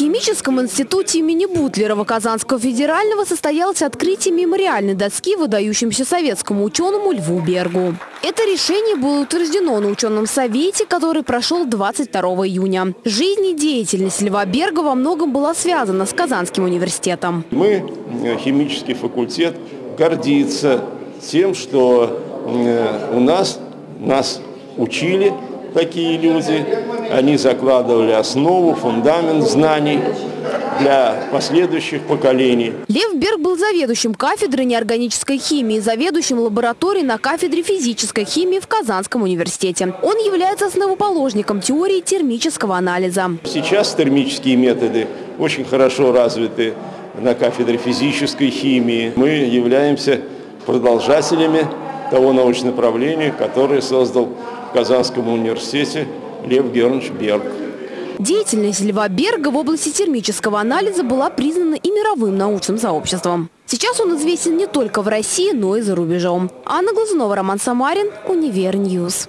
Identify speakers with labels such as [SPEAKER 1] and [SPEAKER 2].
[SPEAKER 1] химическом институте имени Бутлерова Казанского федерального состоялось открытие мемориальной доски выдающемуся советскому ученому Льву Бергу. Это решение было утверждено на ученом совете, который прошел 22 июня. Жизнь и деятельность Льва Берга во многом была связана с Казанским университетом.
[SPEAKER 2] Мы, э, химический факультет, гордится тем, что э, у нас нас учили такие люди, они закладывали основу, фундамент знаний для последующих поколений.
[SPEAKER 1] Лев Берг был заведующим кафедрой неорганической химии, заведующим лабораторией на кафедре физической химии в Казанском университете. Он является основоположником теории термического анализа.
[SPEAKER 2] Сейчас термические методы очень хорошо развиты на кафедре физической химии. Мы являемся продолжателями того научного направления, которое создал в Казанском университете Лев Георгиевич Берг.
[SPEAKER 1] Деятельность Льва Берга в области термического анализа была признана и мировым научным сообществом. Сейчас он известен не только в России, но и за рубежом. Анна Глазунова, Роман Самарин, Univer News.